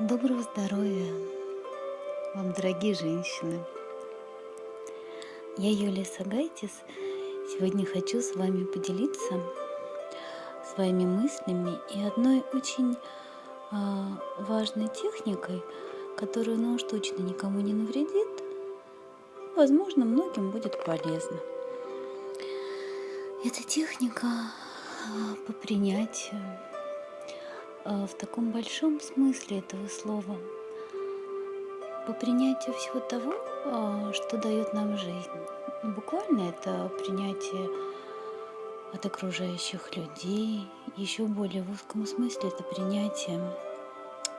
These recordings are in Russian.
Доброго здоровья вам, дорогие женщины! Я Юлия Сагайтис. Сегодня хочу с вами поделиться своими мыслями и одной очень а, важной техникой, которая, ну уж точно никому не навредит. Возможно, многим будет полезно. Это техника а, по принятию в таком большом смысле этого слова, по принятию всего того, а, что дает нам жизнь. Буквально это принятие от окружающих людей, еще более в узком смысле это принятие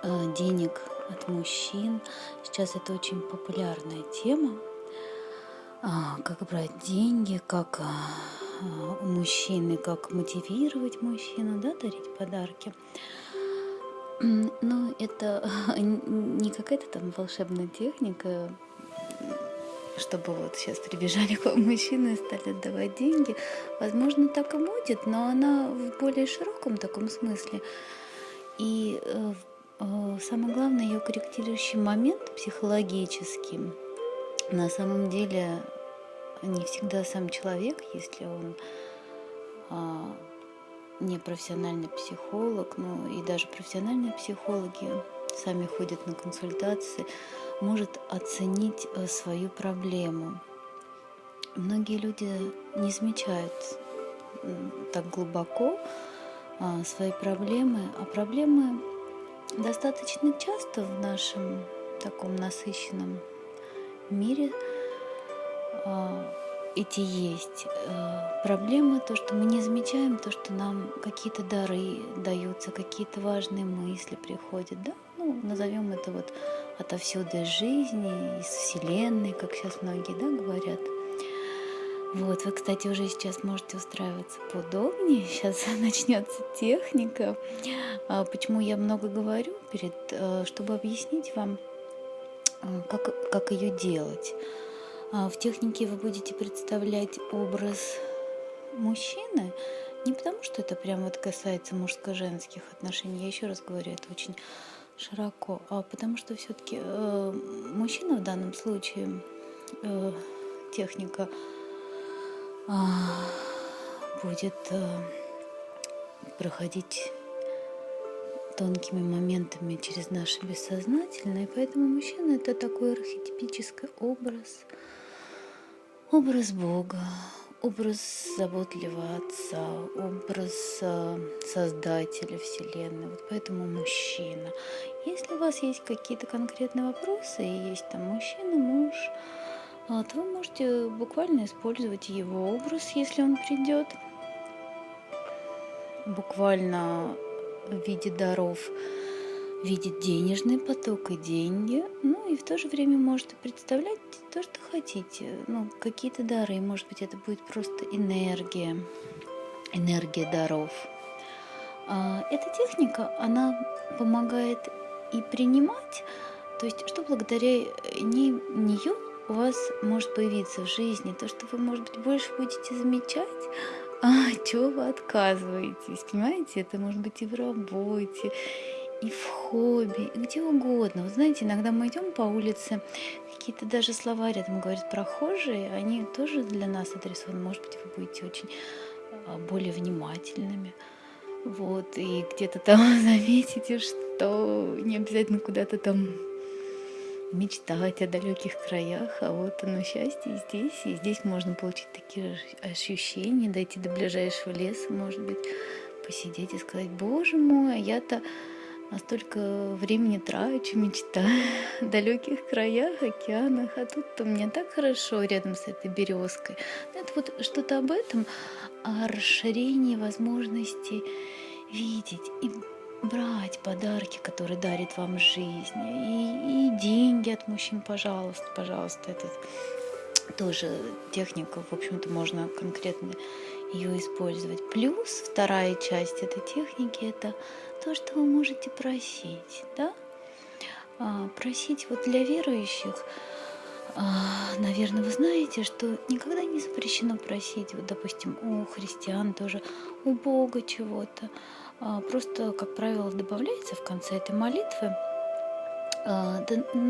а, денег от мужчин. Сейчас это очень популярная тема. Как брать деньги, как у мужчины, как мотивировать мужчину, да, дарить подарки. Ну, это не какая-то там волшебная техника, чтобы вот сейчас прибежали к вам мужчины и стали отдавать деньги. Возможно, так и будет, но она в более широком таком смысле. И э, э, самое главное, ее корректирующий момент психологический. На самом деле не всегда сам человек, если он не профессиональный психолог, но и даже профессиональные психологи сами ходят на консультации, может оценить э, свою проблему. Многие люди не замечают так глубоко а, свои проблемы, а проблемы достаточно часто в нашем таком насыщенном мире а, эти есть проблемы, то, что мы не замечаем, то, что нам какие-то дары даются, какие-то важные мысли приходят, да, ну, назовем это вот отовсюду из жизни, из Вселенной, как сейчас многие, да, говорят. Вот, вы, кстати, уже сейчас можете устраиваться поудобнее. Сейчас начнется техника. А почему я много говорю перед, э, чтобы объяснить вам, э, как, как ее делать. А, в технике вы будете представлять образ мужчины, не потому что это прям вот касается мужско-женских отношений, я еще раз говорю, это очень широко, а потому что все-таки э, мужчина в данном случае э, техника э, будет э, проходить тонкими моментами через наше бессознательное, поэтому мужчина это такой архетипический образ, образ Бога, образ заботливого отца, образ э, создателя Вселенной. Вот поэтому мужчина. Если у вас есть какие-то конкретные вопросы, и есть там мужчина, муж, а, то вы можете буквально использовать его образ, если он придет. Буквально в виде даров видеть денежный поток и деньги, ну и в то же время можете представлять то, что хотите, ну, какие-то дары, может быть, это будет просто энергия, энергия даров. А, эта техника, она помогает и принимать, то есть, что благодаря не, нее у вас может появиться в жизни, то, что вы, может быть, больше будете замечать, а чего вы отказываетесь, понимаете? Это может быть и в работе, и в хобби, и где угодно. Вы знаете, иногда мы идем по улице, какие-то даже слова рядом говорят прохожие, они тоже для нас адресованы. Может быть, вы будете очень а, более внимательными. Вот, и где-то там заметите, что не обязательно куда-то там мечтать о далеких краях, а вот оно счастье здесь, и здесь можно получить такие ощущения, дойти до ближайшего леса, может быть, посидеть и сказать, боже мой, а я-то настолько времени трачу, мечтаю о далеких краях, океанах, а тут-то мне так хорошо рядом с этой березкой. Это вот что-то об этом, о расширении возможностей видеть и брать подарки, которые дарит вам жизнь, и, и деньги от мужчин, пожалуйста, пожалуйста, это тоже техника, в общем-то, можно конкретно ее использовать. Плюс вторая часть этой техники – это то, что вы можете просить, да? А, просить вот для верующих, а, наверное, вы знаете, что никогда не запрещено просить, вот, допустим, у христиан тоже, у Бога чего-то, а, просто, как правило, добавляется в конце этой молитвы, да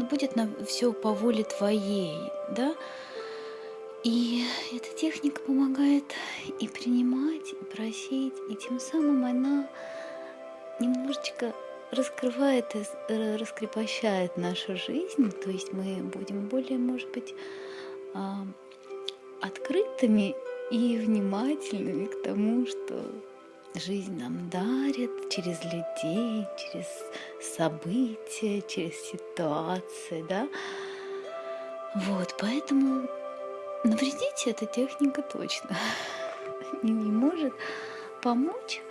будет на все по воле твоей, да, и эта техника помогает и принимать, и просить, и тем самым она немножечко раскрывает и раскрепощает нашу жизнь, то есть мы будем более, может быть, а, открытыми и внимательными к тому, что жизнь нам дарит через людей, через события, через ситуации, да. Вот, поэтому навредить эта техника точно не, не может помочь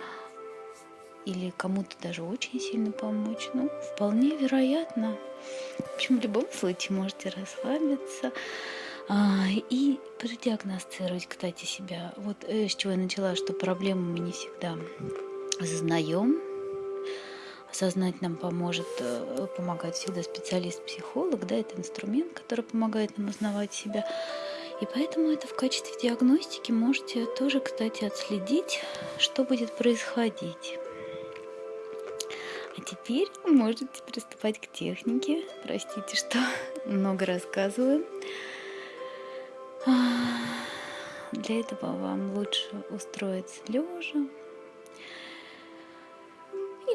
или кому-то даже очень сильно помочь. Ну, вполне вероятно. В общем, в любом случае можете расслабиться а, и продиагностировать, кстати, себя. Вот э, с чего я начала, что проблему мы не всегда осознаем. Осознать нам поможет, э, помогает всегда специалист-психолог, да, это инструмент, который помогает нам узнавать себя. И поэтому это в качестве диагностики можете тоже, кстати, отследить, что будет происходить. Теперь можете приступать к технике. Простите, что много рассказываю. Для этого вам лучше устроиться лежа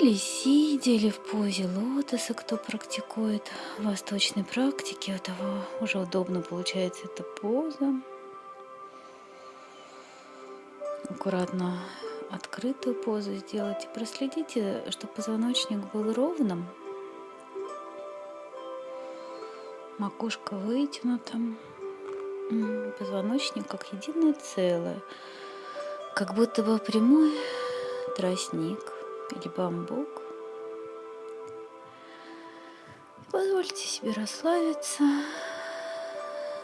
или сидя, или в позе лотоса, кто практикует восточной практики, у того уже удобно получается эта поза. Аккуратно открытую позу сделайте. Проследите, чтобы позвоночник был ровным. Макушка вытянута. Позвоночник как единое целое. Как будто бы прямой тростник или бамбук. Позвольте себе расслабиться.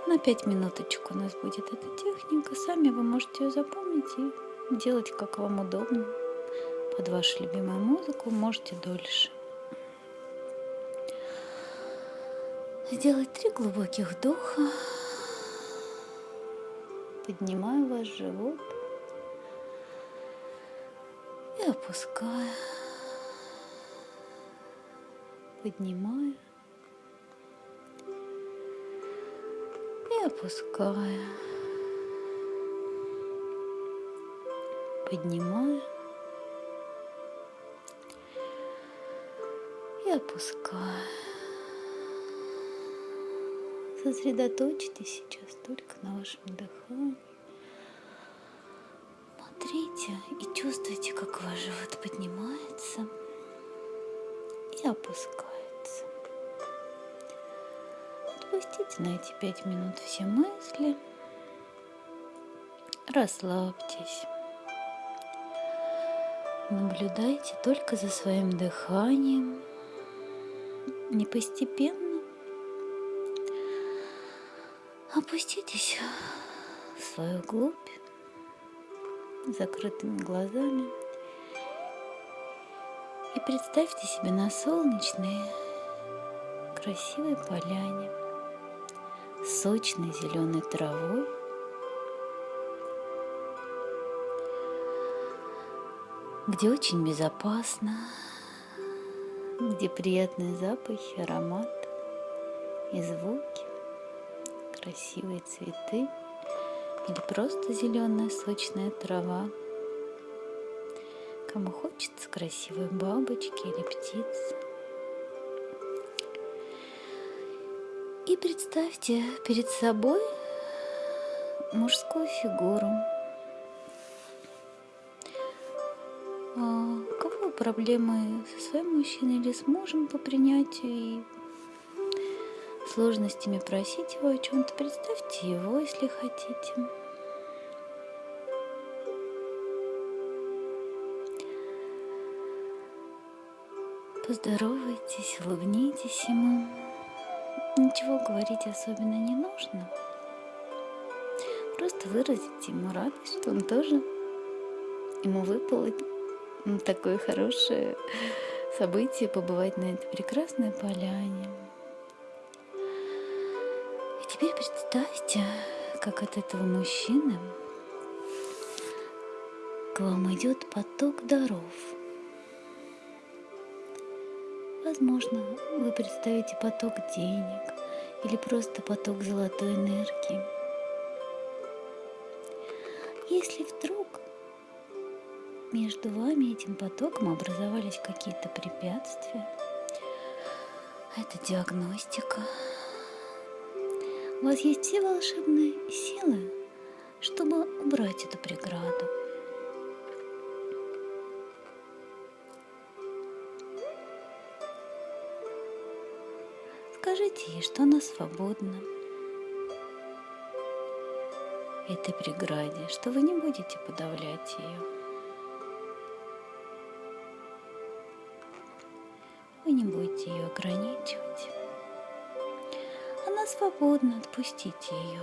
На пять минуточек у нас будет эта техника. Сами вы можете ее запомнить и делать как вам удобно. Под вашу любимую музыку можете дольше. Сделать три глубоких вдоха. Поднимаю ваш живот и опускаю, поднимаю и опускаю, поднимаю и опускаю. Сосредоточьтесь сейчас только на вашем дыхании. Смотрите и чувствуйте, как ваш живот поднимается и опускается. Отпустите на эти пять минут все мысли. Расслабьтесь. Наблюдайте только за своим дыханием. Не постепенно. Опуститесь в свою глубь закрытыми глазами и представьте себе на солнечной красивой поляне сочной зеленой травой где очень безопасно, где приятные запахи, аромат и звуки, красивые цветы – или просто зеленая сочная трава. Кому хочется красивой бабочки или птицы. И представьте перед собой мужскую фигуру. Проблемы со своим мужчиной или с мужем по принятию и сложностями просить его о чем-то, представьте его, если хотите. Поздоровайтесь, улыбнитесь ему. Ничего говорить особенно не нужно. Просто выразите ему радость, что он тоже, ему выпало такое хорошее событие побывать на этой прекрасной поляне. Теперь представьте, как от этого мужчины к вам идет поток даров. Возможно, вы представите поток денег или просто поток золотой энергии. Если вдруг между вами этим потоком образовались какие-то препятствия, это диагностика. У вас есть все волшебные силы, чтобы убрать эту преграду. Скажите ей, что она свободна этой преграде, что вы не будете подавлять ее. Не будете ее ограничивать. Она свободна, отпустите ее.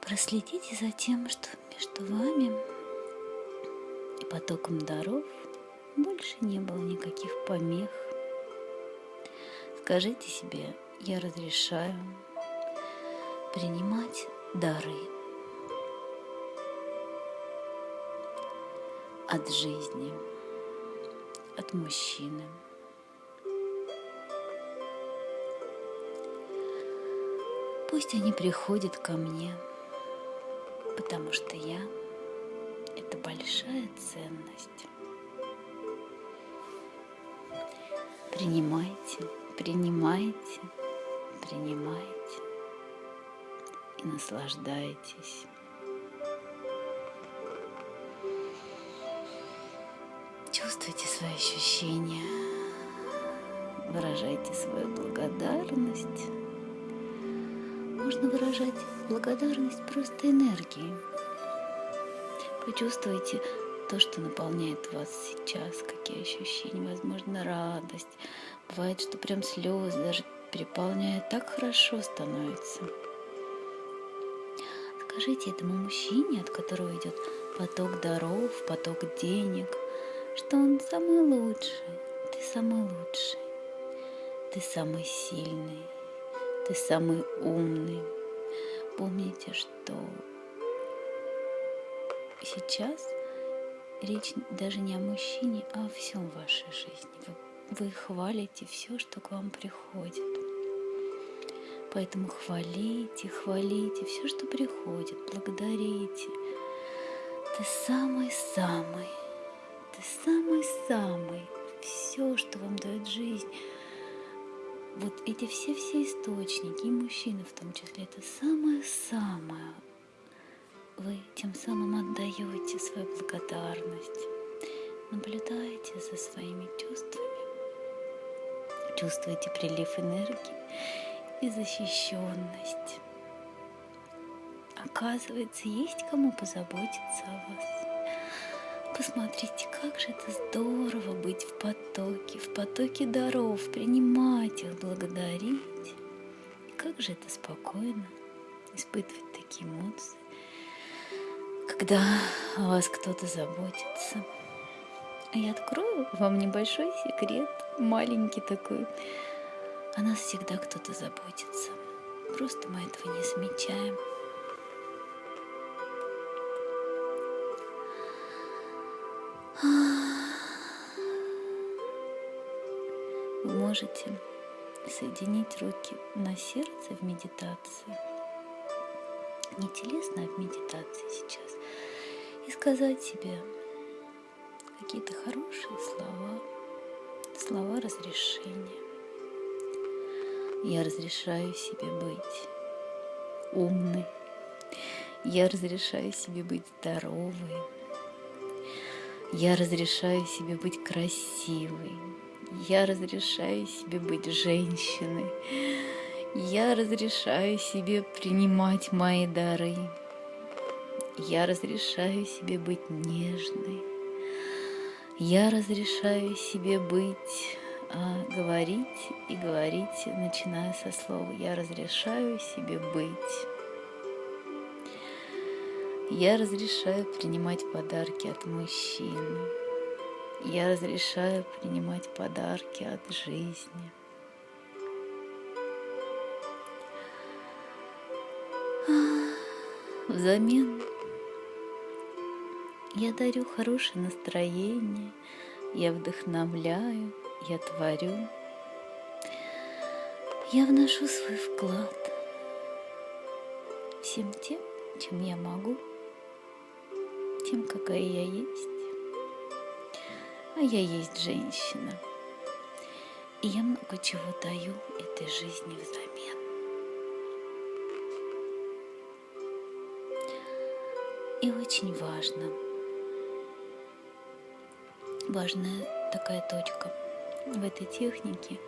Проследите за тем, что между вами и потоком даров больше не было никаких помех, Скажите себе, я разрешаю принимать дары от жизни, от мужчины. Пусть они приходят ко мне, потому что я – это большая ценность. Принимайте Принимайте, принимайте и наслаждайтесь. Свои ощущения, выражайте свою благодарность. Можно выражать благодарность просто энергией. Почувствуйте то, что наполняет вас сейчас, какие ощущения, возможно, радость, Бывает, что прям слезы даже переполняют, так хорошо становится. Скажите этому мужчине, от которого идет поток даров, поток денег, что он самый лучший, ты самый лучший, ты самый сильный, ты самый умный. Помните, что сейчас речь даже не о мужчине, а о всем вашей жизни. Вы вы хвалите все, что к вам приходит. Поэтому хвалите, хвалите все, что приходит, благодарите. Ты самый-самый, ты самый-самый. Все, что вам дает жизнь, вот эти все-все источники, и мужчины в том числе, это самое-самое. Вы тем самым отдаете свою благодарность, наблюдаете за своими чувствами чувствуете прилив энергии и защищенность. Оказывается, есть кому позаботиться о вас. Посмотрите, как же это здорово быть в потоке, в потоке даров, принимать их, благодарить. Как же это спокойно испытывать такие эмоции, когда о вас кто-то заботится. А я открою вам небольшой секрет, маленький такой. О нас всегда кто-то заботится. Просто мы этого не замечаем. Вы можете соединить руки на сердце в медитации, не телесно, а в медитации сейчас, и сказать себе – какие-то хорошие слова, слова разрешения. Я разрешаю себе быть умной. Я разрешаю себе быть здоровой. Я разрешаю себе быть красивой. Я разрешаю себе быть женщиной. Я разрешаю себе принимать мои дары. Я разрешаю себе быть нежной. Я разрешаю себе быть, а, говорить и говорить, начиная со слова «я разрешаю себе быть». Я разрешаю принимать подарки от мужчин. Я разрешаю принимать подарки от жизни. Взамен я дарю хорошее настроение, я вдохновляю, я творю. Я вношу свой вклад всем тем, чем я могу, тем, какая я есть. А я есть женщина. И я много чего даю этой жизни взамен. И очень важно, важная такая точка в этой технике.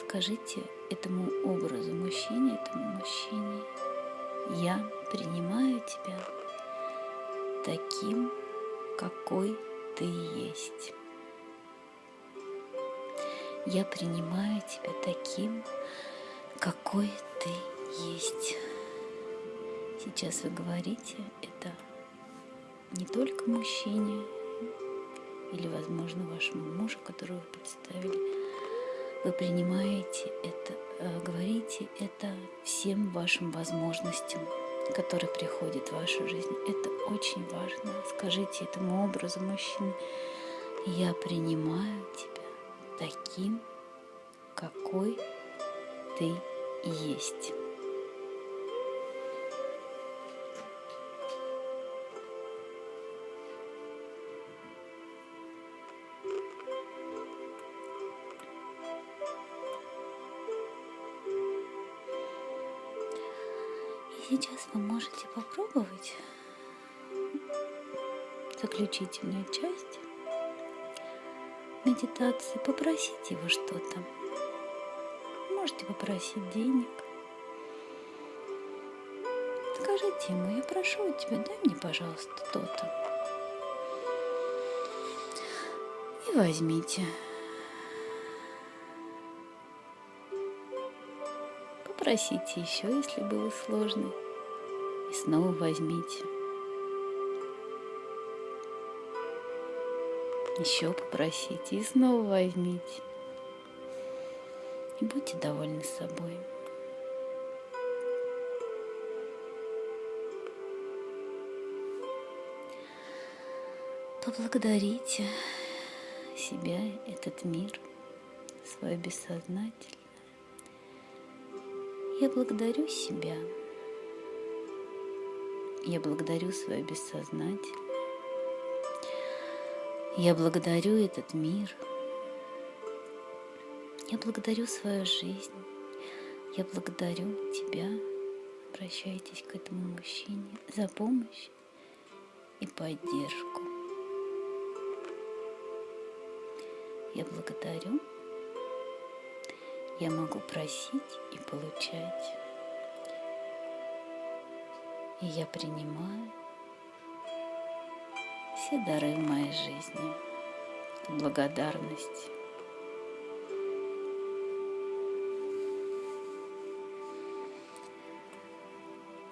Скажите этому образу мужчине, этому мужчине, я принимаю тебя таким, какой ты есть. Я принимаю тебя таким, какой ты есть. Сейчас вы говорите это не только мужчине или, возможно, вашему мужу, которого вы представили. Вы принимаете это, э, говорите это всем вашим возможностям, которые приходят в вашу жизнь. Это очень важно. Скажите этому образу мужчины, я принимаю тебя таким, какой ты есть. Попробовать заключительную часть медитации, попросить его что-то. Можете попросить денег. Скажите ему, я прошу тебя, дай мне, пожалуйста, то-то. И возьмите. Попросите еще, если было сложно. И снова возьмите. Еще попросите и снова возьмите. И будьте довольны собой. Поблагодарите себя, этот мир, свое бессознательное. Я благодарю себя. Я благодарю свое бессознательное. Я благодарю этот мир. Я благодарю свою жизнь. Я благодарю тебя. Обращайтесь к этому мужчине за помощь и поддержку. Я благодарю я могу просить и получать. И я принимаю все дары в моей жизни благодарность.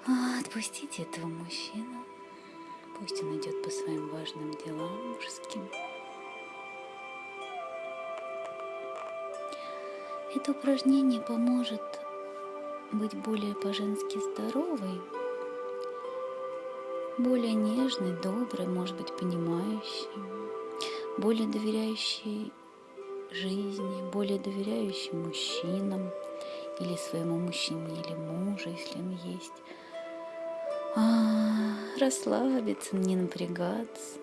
А, отпустите этого мужчину. Пусть он идет по своим важным делам мужским. Это упражнение поможет быть более по-женски здоровой, более нежной, доброй, может быть, понимающей, более доверяющей жизни, более доверяющей мужчинам или своему мужчине или мужу, если он есть. А, расслабиться, не напрягаться.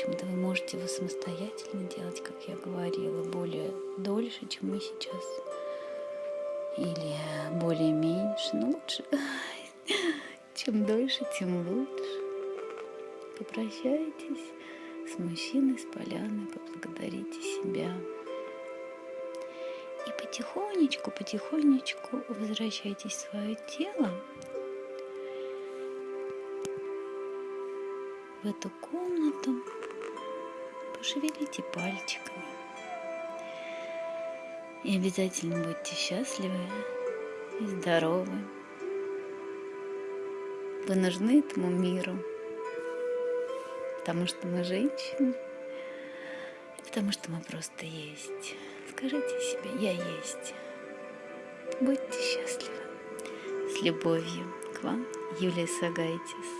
общем-то, вы можете его самостоятельно делать, как я говорила, более дольше, чем мы сейчас. Или более меньше, но лучше. Чем дольше, тем лучше. Попрощайтесь с мужчиной, с поляной, поблагодарите себя. И потихонечку, потихонечку возвращайтесь в свое тело, в эту комнату, пошевелите пальчиками. И обязательно будьте счастливы и здоровы. Вы нужны этому миру, потому что мы женщины, потому что мы просто есть. Скажите себе, я есть. Будьте счастливы. С любовью к вам, Юлия Сагайтис.